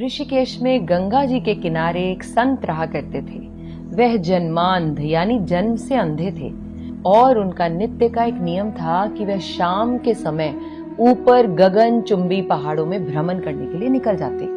ऋषिकेश में गंगा जी के किनारे एक संत रहा करते थे। वह जन्मांध, यानी जन्म से अंधे थे। और उनका नित्य का एक नियम था कि वह शाम के समय ऊपर गगन चुंबी पहाड़ों में भ्रमण करने के लिए निकल जाते।